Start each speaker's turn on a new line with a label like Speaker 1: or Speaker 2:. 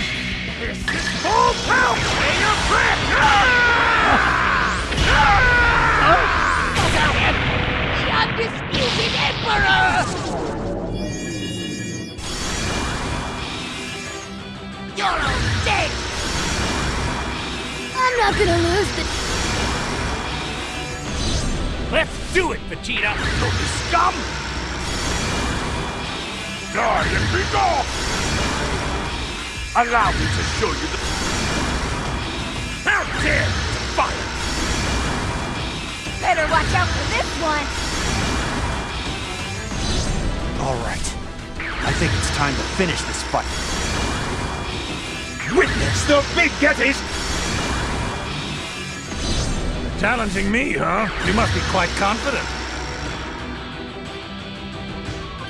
Speaker 1: Full power! Stay your breath!
Speaker 2: Look at him! The undisputed Emperor! You're all dead! I'm not gonna lose the...
Speaker 1: Let's do it, Vegeta!
Speaker 3: You
Speaker 1: scum! Die and be gone!
Speaker 3: Allow me to show you the...
Speaker 1: How dare you defy it!
Speaker 2: Better watch out for this one.
Speaker 3: All right. I think it's time to finish this fight. Witness the big Gettys!
Speaker 1: Challenging me, huh? You must be quite confident.